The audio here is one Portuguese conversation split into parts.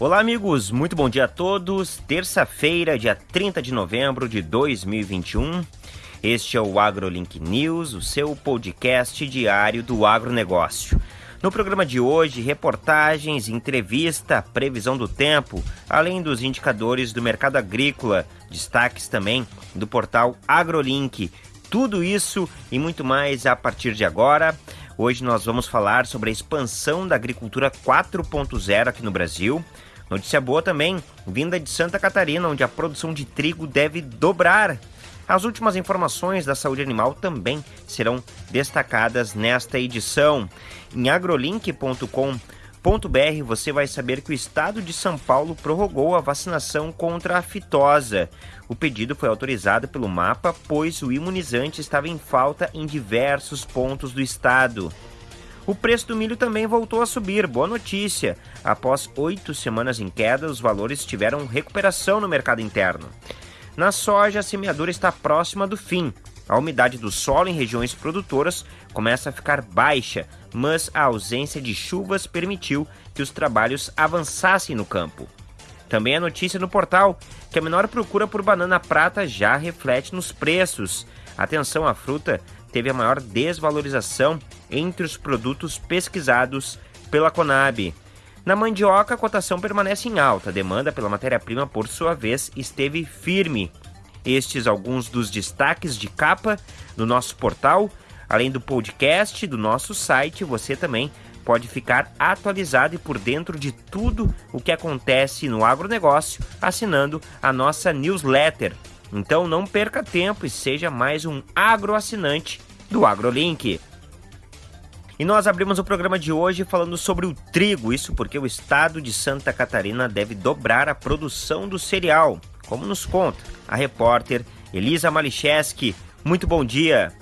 Olá, amigos, muito bom dia a todos. Terça-feira, dia 30 de novembro de 2021. Este é o AgroLink News, o seu podcast diário do agronegócio. No programa de hoje, reportagens, entrevista, previsão do tempo, além dos indicadores do mercado agrícola, destaques também do portal AgroLink. Tudo isso e muito mais a partir de agora. Hoje nós vamos falar sobre a expansão da agricultura 4.0 aqui no Brasil. Notícia boa também, vinda de Santa Catarina, onde a produção de trigo deve dobrar. As últimas informações da saúde animal também serão destacadas nesta edição. Em agrolink.com.br você vai saber que o estado de São Paulo prorrogou a vacinação contra a fitosa. O pedido foi autorizado pelo mapa, pois o imunizante estava em falta em diversos pontos do estado. O preço do milho também voltou a subir. Boa notícia! Após oito semanas em queda, os valores tiveram recuperação no mercado interno. Na soja, a semeadura está próxima do fim. A umidade do solo em regiões produtoras começa a ficar baixa, mas a ausência de chuvas permitiu que os trabalhos avançassem no campo. Também a notícia no portal que a menor procura por banana prata já reflete nos preços. Atenção, a fruta teve a maior desvalorização entre os produtos pesquisados pela Conab. Na mandioca, a cotação permanece em alta, a demanda pela matéria-prima, por sua vez, esteve firme. Estes alguns dos destaques de capa no nosso portal, além do podcast do nosso site, você também pode ficar atualizado e por dentro de tudo o que acontece no agronegócio assinando a nossa newsletter. Então não perca tempo e seja mais um agroassinante do AgroLink. E nós abrimos o programa de hoje falando sobre o trigo, isso porque o estado de Santa Catarina deve dobrar a produção do cereal, como nos conta a repórter Elisa Malicheski. Muito bom dia.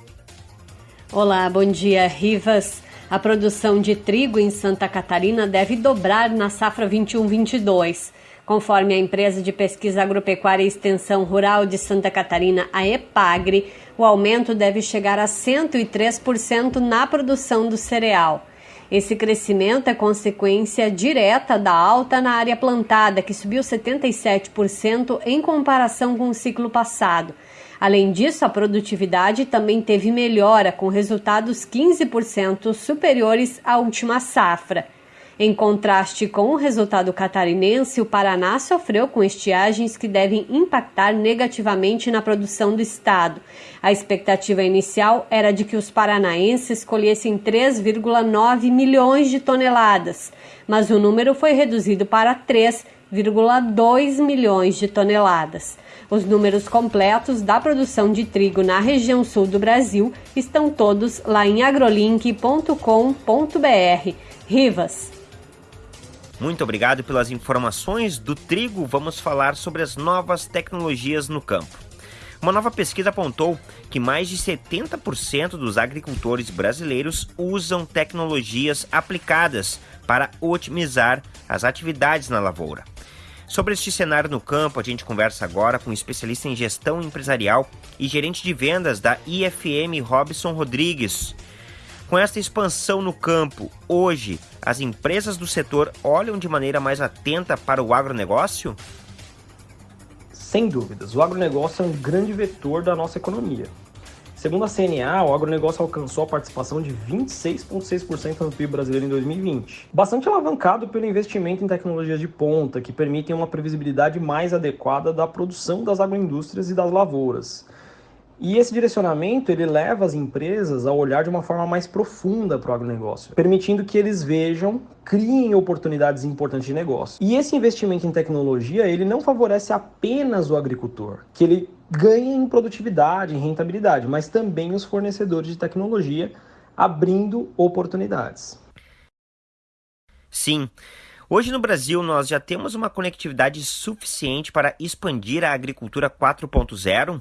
Olá, bom dia, Rivas. A produção de trigo em Santa Catarina deve dobrar na safra 21-22. Conforme a empresa de pesquisa agropecuária e extensão rural de Santa Catarina, a EPAGRE, o aumento deve chegar a 103% na produção do cereal. Esse crescimento é consequência direta da alta na área plantada, que subiu 77% em comparação com o ciclo passado. Além disso, a produtividade também teve melhora, com resultados 15% superiores à última safra. Em contraste com o resultado catarinense, o Paraná sofreu com estiagens que devem impactar negativamente na produção do estado. A expectativa inicial era de que os paranaenses colhessem 3,9 milhões de toneladas, mas o número foi reduzido para 3,2 milhões de toneladas. Os números completos da produção de trigo na região sul do Brasil estão todos lá em agrolink.com.br. Rivas. Muito obrigado pelas informações do trigo. Vamos falar sobre as novas tecnologias no campo. Uma nova pesquisa apontou que mais de 70% dos agricultores brasileiros usam tecnologias aplicadas para otimizar as atividades na lavoura. Sobre este cenário no campo, a gente conversa agora com um especialista em gestão empresarial e gerente de vendas da IFM, Robson Rodrigues. Com esta expansão no campo, hoje as empresas do setor olham de maneira mais atenta para o agronegócio? Sem dúvidas, o agronegócio é um grande vetor da nossa economia. Segundo a CNA, o agronegócio alcançou a participação de 26,6% no PIB brasileiro em 2020, bastante alavancado pelo investimento em tecnologias de ponta, que permitem uma previsibilidade mais adequada da produção das agroindústrias e das lavouras. E esse direcionamento ele leva as empresas a olhar de uma forma mais profunda para o agronegócio, permitindo que eles vejam, criem oportunidades importantes de negócio. E esse investimento em tecnologia ele não favorece apenas o agricultor, que ele ganha em produtividade, em rentabilidade, mas também os fornecedores de tecnologia, abrindo oportunidades. Sim. Hoje no Brasil nós já temos uma conectividade suficiente para expandir a agricultura 4.0?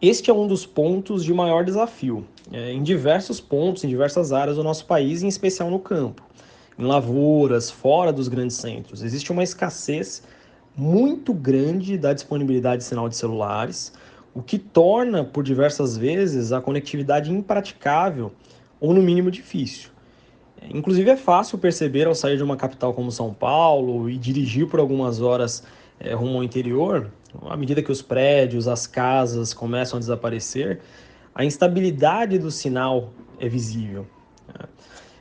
Este é um dos pontos de maior desafio, é, em diversos pontos, em diversas áreas do nosso país, em especial no campo, em lavouras, fora dos grandes centros. Existe uma escassez muito grande da disponibilidade de sinal de celulares, o que torna, por diversas vezes, a conectividade impraticável ou, no mínimo, difícil. Inclusive é fácil perceber ao sair de uma capital como São Paulo e dirigir por algumas horas é, rumo ao interior, à medida que os prédios, as casas começam a desaparecer, a instabilidade do sinal é visível.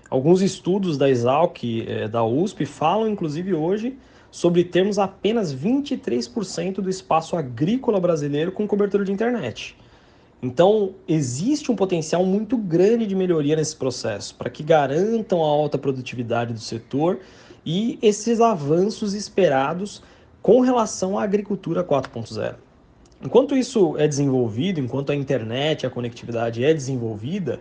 Alguns estudos da Exalc, é, da USP, falam inclusive hoje sobre termos apenas 23% do espaço agrícola brasileiro com cobertura de internet. Então, existe um potencial muito grande de melhoria nesse processo, para que garantam a alta produtividade do setor e esses avanços esperados com relação à agricultura 4.0. Enquanto isso é desenvolvido, enquanto a internet, a conectividade é desenvolvida,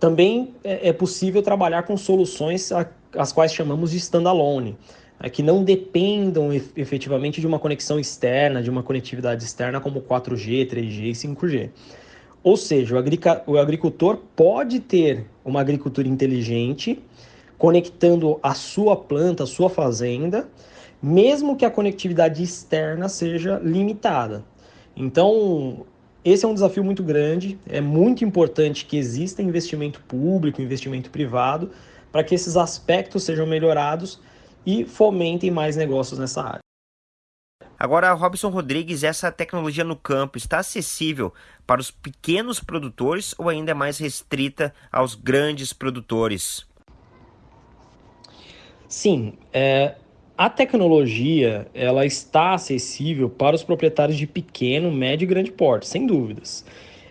também é, é possível trabalhar com soluções as quais chamamos de standalone, é, que não dependam efetivamente de uma conexão externa, de uma conectividade externa como 4G, 3G e 5G. Ou seja, o agricultor pode ter uma agricultura inteligente, conectando a sua planta, a sua fazenda, mesmo que a conectividade externa seja limitada. Então, esse é um desafio muito grande, é muito importante que exista investimento público, investimento privado, para que esses aspectos sejam melhorados e fomentem mais negócios nessa área. Agora, Robson Rodrigues, essa tecnologia no campo está acessível para os pequenos produtores ou ainda é mais restrita aos grandes produtores? Sim, é, a tecnologia ela está acessível para os proprietários de pequeno, médio e grande porte, sem dúvidas.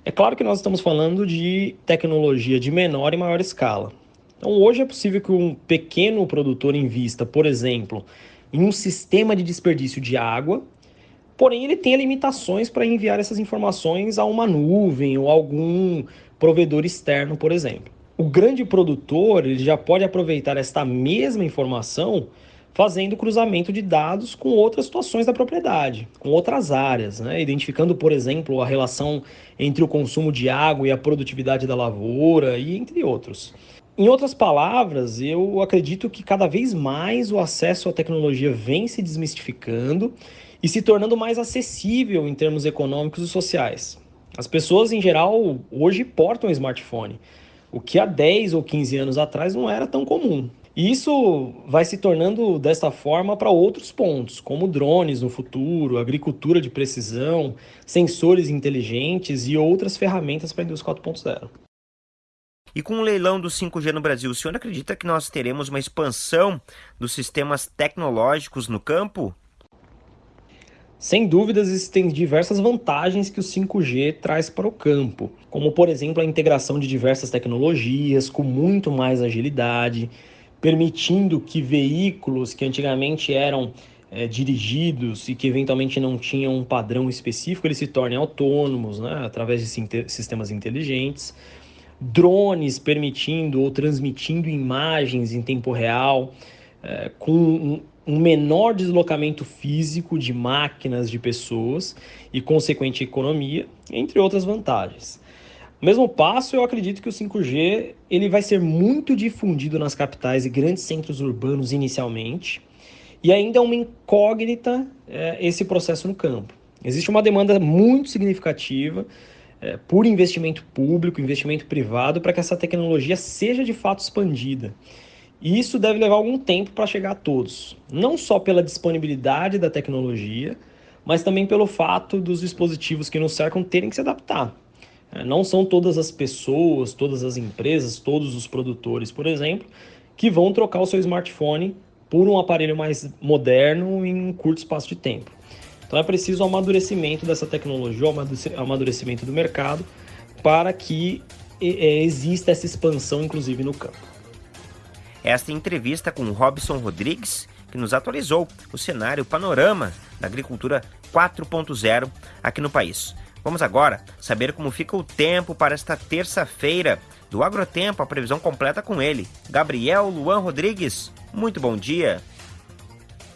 É claro que nós estamos falando de tecnologia de menor e maior escala. Então, hoje é possível que um pequeno produtor invista, por exemplo, em um sistema de desperdício de água, porém ele tenha limitações para enviar essas informações a uma nuvem ou algum provedor externo, por exemplo. O grande produtor ele já pode aproveitar esta mesma informação fazendo cruzamento de dados com outras situações da propriedade, com outras áreas, né? identificando, por exemplo, a relação entre o consumo de água e a produtividade da lavoura e entre outros. Em outras palavras, eu acredito que cada vez mais o acesso à tecnologia vem se desmistificando e se tornando mais acessível em termos econômicos e sociais. As pessoas, em geral, hoje portam smartphone, o que há 10 ou 15 anos atrás não era tão comum. E isso vai se tornando desta forma para outros pontos, como drones no futuro, agricultura de precisão, sensores inteligentes e outras ferramentas para a indústria 4.0. E com o leilão do 5G no Brasil, o senhor acredita que nós teremos uma expansão dos sistemas tecnológicos no campo? Sem dúvidas, existem diversas vantagens que o 5G traz para o campo, como por exemplo a integração de diversas tecnologias com muito mais agilidade, permitindo que veículos que antigamente eram é, dirigidos e que eventualmente não tinham um padrão específico, eles se tornem autônomos né, através de sistemas inteligentes drones permitindo ou transmitindo imagens em tempo real, é, com um, menor deslocamento físico de máquinas, de pessoas e consequente economia, entre outras vantagens. No mesmo passo, eu acredito que o 5G ele vai ser muito difundido nas capitais e grandes centros urbanos inicialmente, e ainda é uma incógnita é, esse processo no campo. Existe uma demanda muito significativa é, por investimento público, investimento privado, para que essa tecnologia seja de fato expandida. E isso deve levar algum tempo para chegar a todos, não só pela disponibilidade da tecnologia, mas também pelo fato dos dispositivos que nos cercam terem que se adaptar. É, não são todas as pessoas, todas as empresas, todos os produtores, por exemplo, que vão trocar o seu smartphone por um aparelho mais moderno em um curto espaço de tempo. Então é preciso o amadurecimento dessa tecnologia, o amadurecimento do mercado, para que é, exista essa expansão, inclusive, no campo. Esta entrevista com Robson Rodrigues, que nos atualizou o cenário, o panorama da agricultura 4.0 aqui no país. Vamos agora saber como fica o tempo para esta terça-feira do Agrotempo, a previsão completa com ele, Gabriel Luan Rodrigues. Muito bom dia.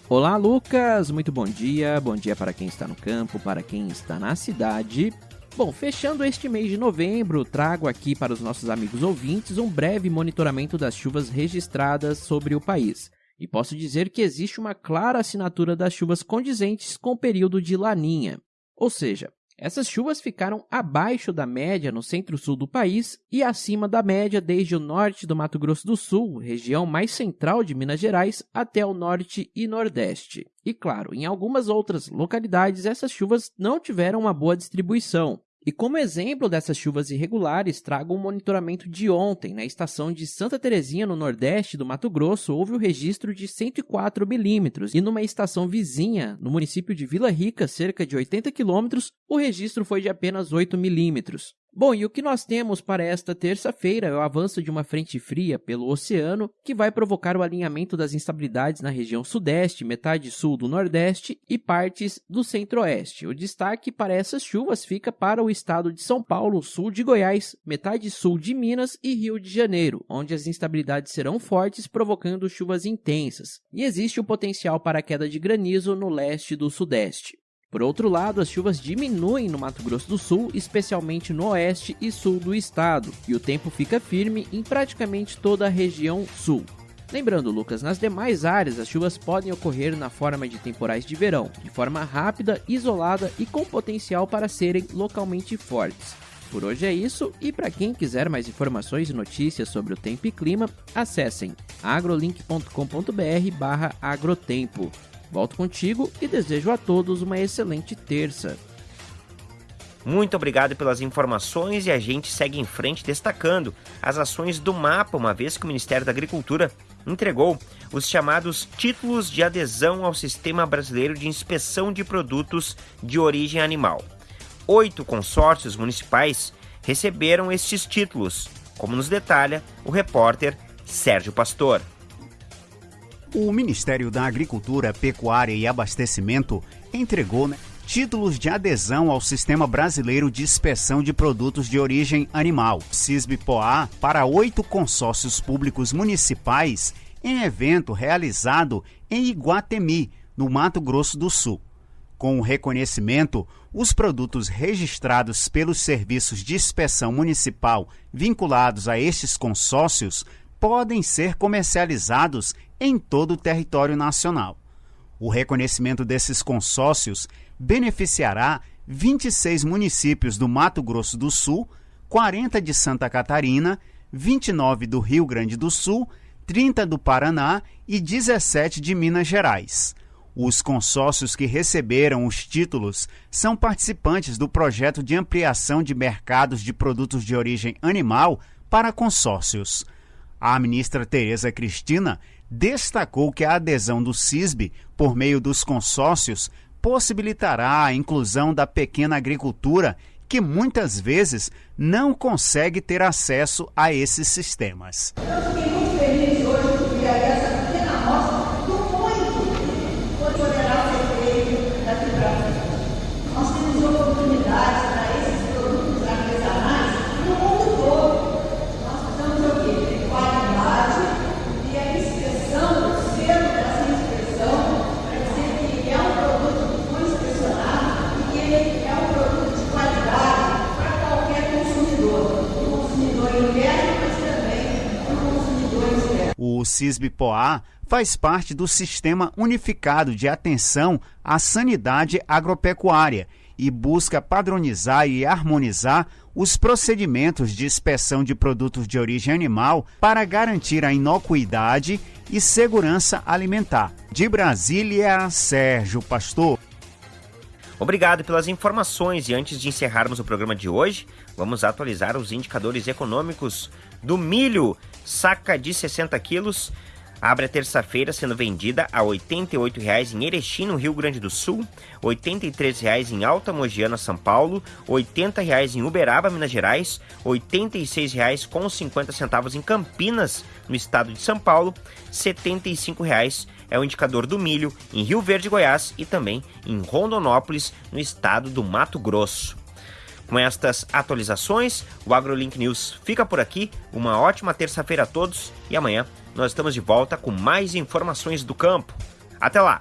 Olá, Lucas! Muito bom dia. Bom dia para quem está no campo, para quem está na cidade. Bom, fechando este mês de novembro, trago aqui para os nossos amigos ouvintes um breve monitoramento das chuvas registradas sobre o país. E posso dizer que existe uma clara assinatura das chuvas condizentes com o período de laninha. Ou seja, Essas chuvas ficaram abaixo da média no centro-sul do país e acima da média desde o norte do Mato Grosso do Sul, região mais central de Minas Gerais, até o norte e nordeste. E claro, em algumas outras localidades essas chuvas não tiveram uma boa distribuição. E como exemplo dessas chuvas irregulares, trago um monitoramento de ontem. Na estação de Santa Terezinha, no nordeste do Mato Grosso, houve o registro de 104 milímetros. E numa estação vizinha, no município de Vila Rica, cerca de 80 quilômetros, o registro foi de apenas 8 milímetros. Bom, e o que nós temos para esta terça-feira é o avanço de uma frente fria pelo oceano, que vai provocar o alinhamento das instabilidades na região sudeste, metade sul do nordeste e partes do centro-oeste. O destaque para essas chuvas fica para o estado de São Paulo, sul de Goiás, metade sul de Minas e Rio de Janeiro, onde as instabilidades serão fortes, provocando chuvas intensas. E existe o potencial para queda de granizo no leste do sudeste. Por outro lado, as chuvas diminuem no Mato Grosso do Sul, especialmente no oeste e sul do estado, e o tempo fica firme em praticamente toda a região sul. Lembrando, Lucas, nas demais áreas as chuvas podem ocorrer na forma de temporais de verão, de forma rápida, isolada e com potencial para serem localmente fortes. Por hoje é isso, e para quem quiser mais informações e notícias sobre o tempo e clima, acessem agrolink.com.br/agrotempo. Volto contigo e desejo a todos uma excelente terça. Muito obrigado pelas informações e a gente segue em frente destacando as ações do mapa, uma vez que o Ministério da Agricultura entregou os chamados títulos de adesão ao Sistema Brasileiro de Inspeção de Produtos de Origem Animal. Oito consórcios municipais receberam estes títulos, como nos detalha o repórter Sérgio Pastor. O Ministério da Agricultura, Pecuária e Abastecimento entregou né, títulos de adesão ao Sistema Brasileiro de Inspeção de Produtos de Origem Animal, SISB-POA, para oito consórcios públicos municipais em evento realizado em Iguatemi, no Mato Grosso do Sul. Com o reconhecimento, os produtos registrados pelos serviços de inspeção municipal vinculados a estes consórcios podem ser comercializados em todo o território nacional. O reconhecimento desses consórcios beneficiará 26 municípios do Mato Grosso do Sul, 40 de Santa Catarina, 29 do Rio Grande do Sul, 30 do Paraná e 17 de Minas Gerais. Os consórcios que receberam os títulos são participantes do projeto de ampliação de mercados de produtos de origem animal para consórcios. A ministra Tereza Cristina destacou que a adesão do CISB por meio dos consórcios possibilitará a inclusão da pequena agricultura que muitas vezes não consegue ter acesso a esses sistemas. Eu fiquei muito feliz hoje porque essa pequena amostra do muito poderá ser feito daqui para frente. Nós temos oportunidades para esses produtos artesanais no mundo todo. Nós precisamos o quê? Ter qualidade e a inspeção, o selo dessa inspeção, para dizer que é um produto que foi inspecionado e que ele é um produto de qualidade para qualquer consumidor. O consumidor interno, mas também o consumidor externo. O CISB-POA faz parte do Sistema Unificado de Atenção à Sanidade Agropecuária e busca padronizar e harmonizar os procedimentos de inspeção de produtos de origem animal para garantir a inocuidade e segurança alimentar. De Brasília, Sérgio Pastor. Obrigado pelas informações e antes de encerrarmos o programa de hoje, vamos atualizar os indicadores econômicos do milho. Saca de 60 quilos abre a terça-feira sendo vendida a R$ 88,00 em Erechim, no Rio Grande do Sul, R$ 83,00 em Alta Mogiana, São Paulo, R$ 80,00 em Uberaba, Minas Gerais, R$ 86,50 em Campinas, no estado de São Paulo, R$ 75,00 é o indicador do milho em Rio Verde, Goiás e também em Rondonópolis, no estado do Mato Grosso. Com estas atualizações, o AgroLink News fica por aqui. Uma ótima terça-feira a todos e amanhã nós estamos de volta com mais informações do campo. Até lá!